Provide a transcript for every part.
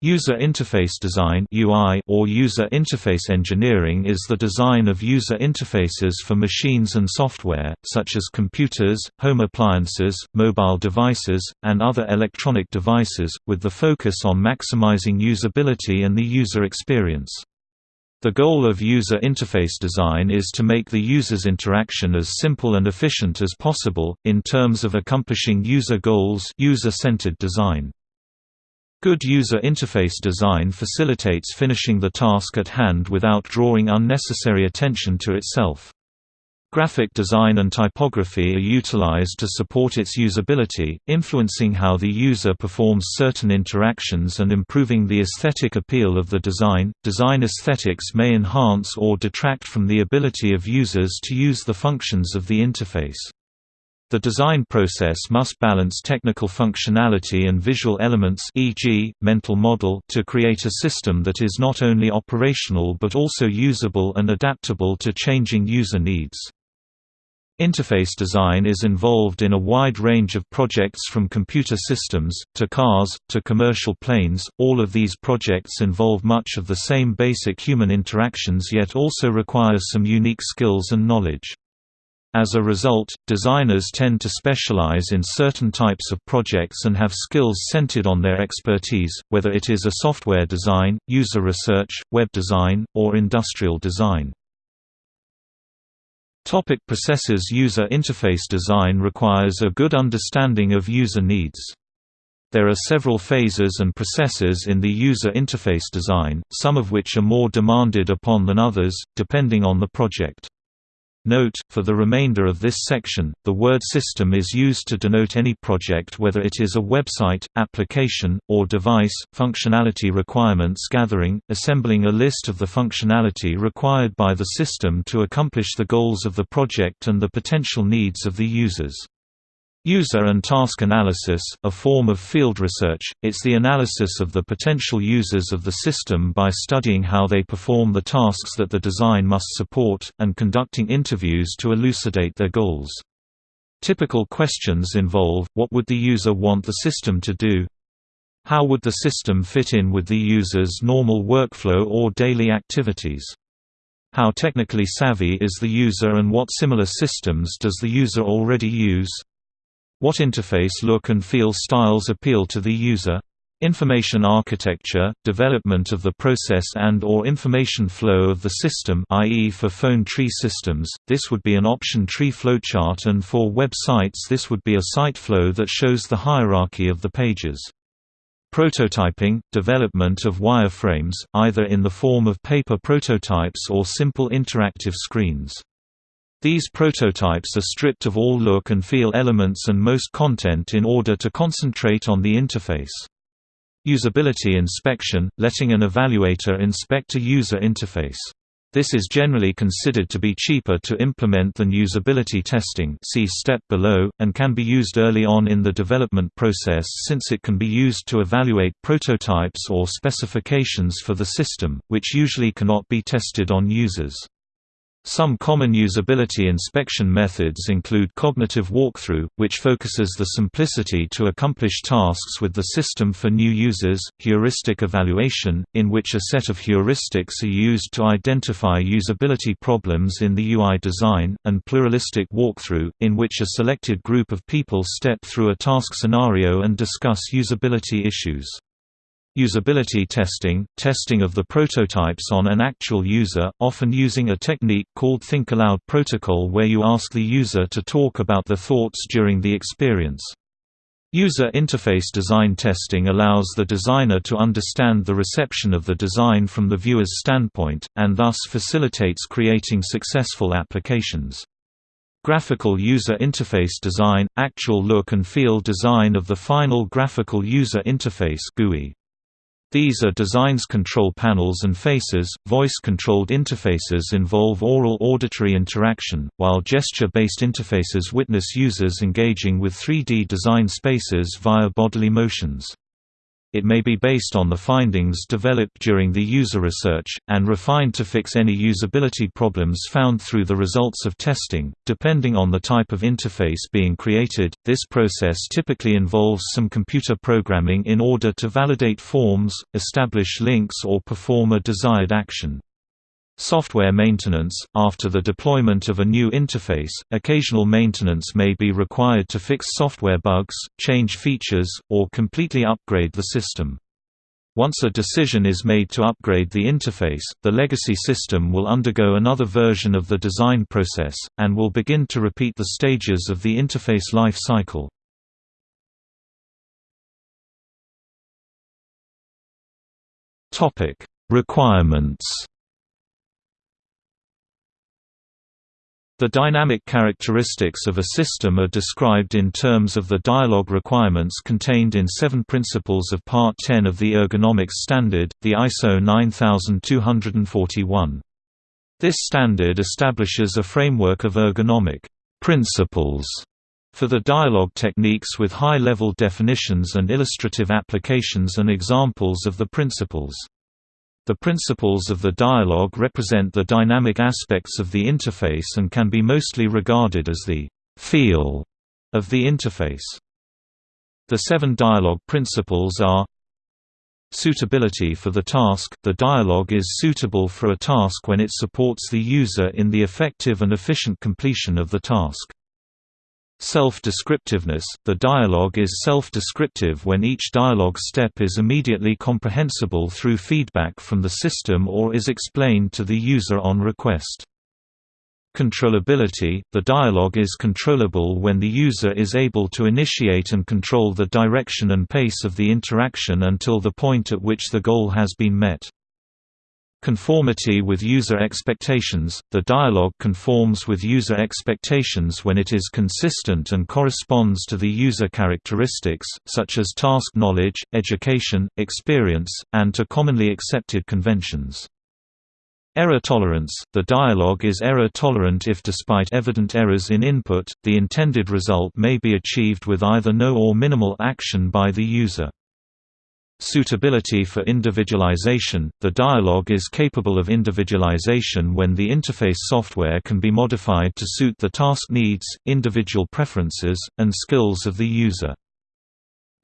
User interface design (UI) or user interface engineering is the design of user interfaces for machines and software, such as computers, home appliances, mobile devices, and other electronic devices, with the focus on maximizing usability and the user experience. The goal of user interface design is to make the user's interaction as simple and efficient as possible, in terms of accomplishing user goals user-centered design. Good user interface design facilitates finishing the task at hand without drawing unnecessary attention to itself. Graphic design and typography are utilized to support its usability, influencing how the user performs certain interactions and improving the aesthetic appeal of the design. Design aesthetics may enhance or detract from the ability of users to use the functions of the interface. The design process must balance technical functionality and visual elements e.g., mental model to create a system that is not only operational but also usable and adaptable to changing user needs. Interface design is involved in a wide range of projects from computer systems, to cars, to commercial planes. All of these projects involve much of the same basic human interactions yet also require some unique skills and knowledge. As a result, designers tend to specialize in certain types of projects and have skills centered on their expertise, whether it is a software design, user research, web design, or industrial design. Topic processes User interface design requires a good understanding of user needs. There are several phases and processes in the user interface design, some of which are more demanded upon than others, depending on the project. Note, for the remainder of this section, the word system is used to denote any project whether it is a website, application, or device. Functionality requirements gathering, assembling a list of the functionality required by the system to accomplish the goals of the project and the potential needs of the users. User and task analysis, a form of field research, it's the analysis of the potential users of the system by studying how they perform the tasks that the design must support, and conducting interviews to elucidate their goals. Typical questions involve, what would the user want the system to do? How would the system fit in with the user's normal workflow or daily activities? How technically savvy is the user and what similar systems does the user already use? What interface look and feel styles appeal to the user? Information architecture, development of the process and or information flow of the system i.e. for phone tree systems, this would be an option tree flowchart and for web sites this would be a site flow that shows the hierarchy of the pages. Prototyping, development of wireframes, either in the form of paper prototypes or simple interactive screens. These prototypes are stripped of all look and feel elements and most content in order to concentrate on the interface. Usability inspection – letting an evaluator inspect a user interface. This is generally considered to be cheaper to implement than usability testing see step below, and can be used early on in the development process since it can be used to evaluate prototypes or specifications for the system, which usually cannot be tested on users. Some common usability inspection methods include cognitive walkthrough, which focuses the simplicity to accomplish tasks with the system for new users, heuristic evaluation, in which a set of heuristics are used to identify usability problems in the UI design, and pluralistic walkthrough, in which a selected group of people step through a task scenario and discuss usability issues. Usability testing – testing of the prototypes on an actual user, often using a technique called Think Aloud protocol where you ask the user to talk about their thoughts during the experience. User interface design testing allows the designer to understand the reception of the design from the viewer's standpoint, and thus facilitates creating successful applications. Graphical User Interface Design – Actual look and feel design of the final graphical user interface GUI. These are designs control panels and faces. Voice-controlled interfaces involve oral auditory interaction, while gesture-based interfaces witness users engaging with 3D design spaces via bodily motions. It may be based on the findings developed during the user research, and refined to fix any usability problems found through the results of testing. Depending on the type of interface being created, this process typically involves some computer programming in order to validate forms, establish links, or perform a desired action. Software maintenance – After the deployment of a new interface, occasional maintenance may be required to fix software bugs, change features, or completely upgrade the system. Once a decision is made to upgrade the interface, the legacy system will undergo another version of the design process, and will begin to repeat the stages of the interface life cycle. Requirements The dynamic characteristics of a system are described in terms of the dialog requirements contained in seven principles of Part 10 of the Ergonomics Standard, the ISO 9241. This standard establishes a framework of ergonomic principles for the dialog techniques with high-level definitions and illustrative applications and examples of the principles. The principles of the dialog represent the dynamic aspects of the interface and can be mostly regarded as the «feel» of the interface. The seven dialog principles are Suitability for the task – The dialog is suitable for a task when it supports the user in the effective and efficient completion of the task. Self-descriptiveness – The dialogue is self-descriptive when each dialogue step is immediately comprehensible through feedback from the system or is explained to the user on request. Controllability – The dialogue is controllable when the user is able to initiate and control the direction and pace of the interaction until the point at which the goal has been met. Conformity with user expectations – The dialog conforms with user expectations when it is consistent and corresponds to the user characteristics, such as task knowledge, education, experience, and to commonly accepted conventions. Error tolerance – The dialog is error tolerant if despite evident errors in input, the intended result may be achieved with either no or minimal action by the user. Suitability for individualization – The dialog is capable of individualization when the interface software can be modified to suit the task needs, individual preferences, and skills of the user.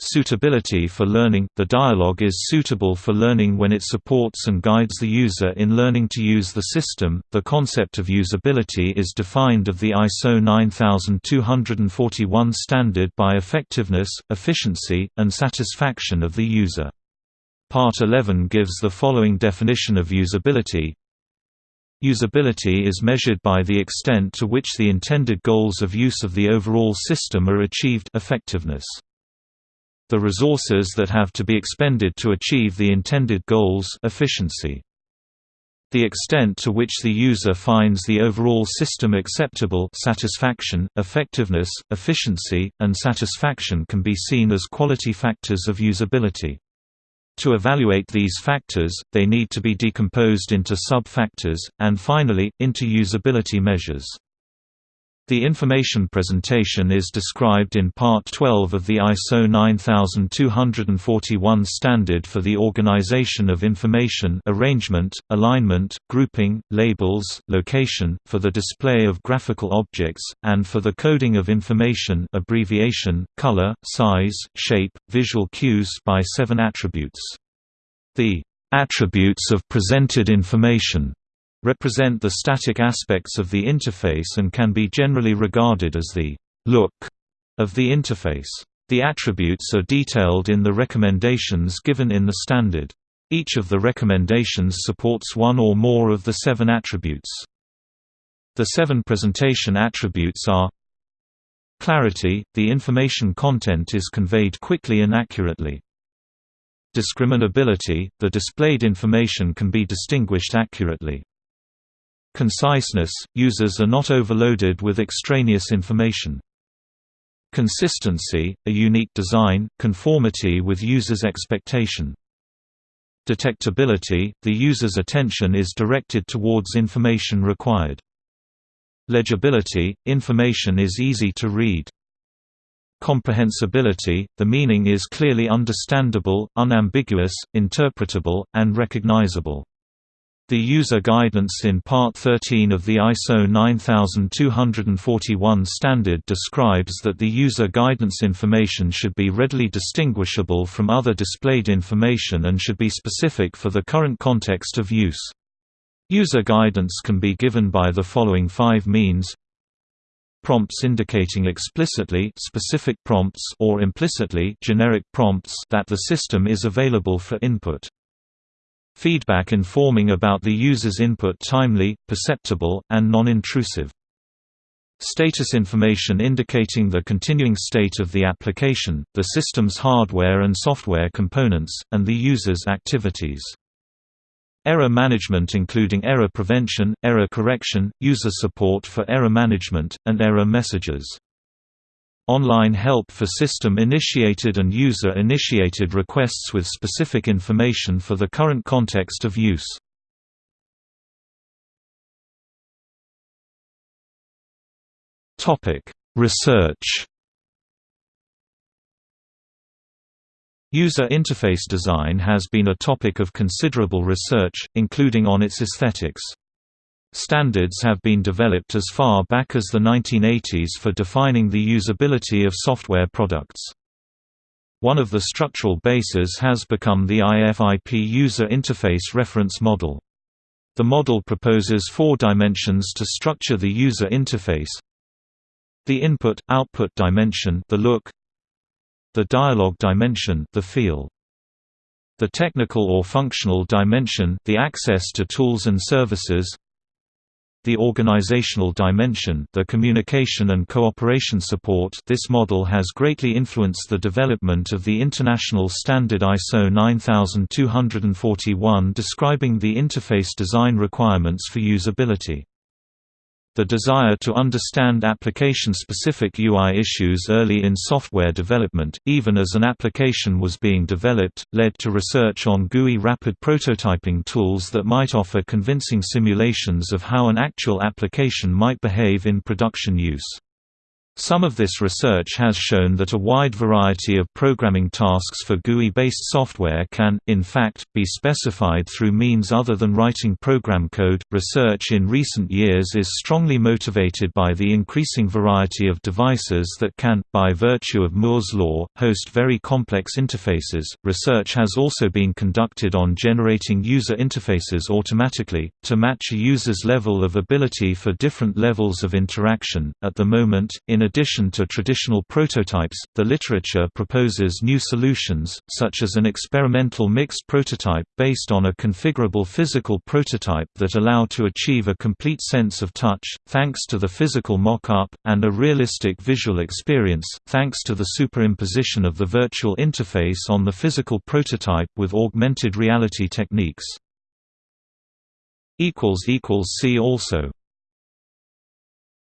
Suitability for learning – The dialog is suitable for learning when it supports and guides the user in learning to use the system. The concept of usability is defined of the ISO 9241 standard by effectiveness, efficiency, and satisfaction of the user. Part 11 gives the following definition of usability Usability is measured by the extent to which the intended goals of use of the overall system are achieved effectiveness. The resources that have to be expended to achieve the intended goals efficiency. The extent to which the user finds the overall system acceptable satisfaction, effectiveness, efficiency, and satisfaction can be seen as quality factors of usability. To evaluate these factors, they need to be decomposed into sub-factors, and finally, into usability measures. The information presentation is described in Part 12 of the ISO 9241 standard for the organization of information arrangement, alignment, grouping, labels, location, for the display of graphical objects, and for the coding of information abbreviation, color, size, shape, visual cues by seven attributes. The attributes of presented information represent the static aspects of the interface and can be generally regarded as the look of the interface. The attributes are detailed in the recommendations given in the standard. Each of the recommendations supports one or more of the seven attributes. The seven presentation attributes are Clarity – the information content is conveyed quickly and accurately. Discriminability – the displayed information can be distinguished accurately. Conciseness – Users are not overloaded with extraneous information. Consistency – a unique design, conformity with users' expectation. Detectability – the user's attention is directed towards information required. Legibility – information is easy to read. Comprehensibility – The meaning is clearly understandable, unambiguous, interpretable, and recognizable. The user guidance in Part 13 of the ISO 9241 standard describes that the user guidance information should be readily distinguishable from other displayed information and should be specific for the current context of use. User guidance can be given by the following five means prompts indicating explicitly specific prompts or implicitly generic prompts that the system is available for input. Feedback informing about the user's input timely, perceptible, and non-intrusive. Status information indicating the continuing state of the application, the system's hardware and software components, and the user's activities. Error management including error prevention, error correction, user support for error management, and error messages. Online help for system-initiated and user-initiated requests with specific information for the current context of use. Research User interface design has been a topic of considerable research, including on its aesthetics. Standards have been developed as far back as the 1980s for defining the usability of software products. One of the structural bases has become the IFIP User Interface Reference Model. The model proposes four dimensions to structure the user interface. The input-output dimension the look, the dialogue dimension the feel, the technical or functional dimension the access to tools and services, the organizational dimension the communication and cooperation support this model has greatly influenced the development of the international standard ISO 9241 describing the interface design requirements for usability. The desire to understand application-specific UI issues early in software development, even as an application was being developed, led to research on GUI rapid prototyping tools that might offer convincing simulations of how an actual application might behave in production use. Some of this research has shown that a wide variety of programming tasks for GUI-based software can, in fact, be specified through means other than writing program code. Research in recent years is strongly motivated by the increasing variety of devices that can, by virtue of Moore's law, host very complex interfaces. Research has also been conducted on generating user interfaces automatically to match a user's level of ability for different levels of interaction. At the moment, in addition to traditional prototypes, the literature proposes new solutions, such as an experimental mixed prototype based on a configurable physical prototype that allow to achieve a complete sense of touch, thanks to the physical mock-up, and a realistic visual experience, thanks to the superimposition of the virtual interface on the physical prototype with augmented reality techniques. See also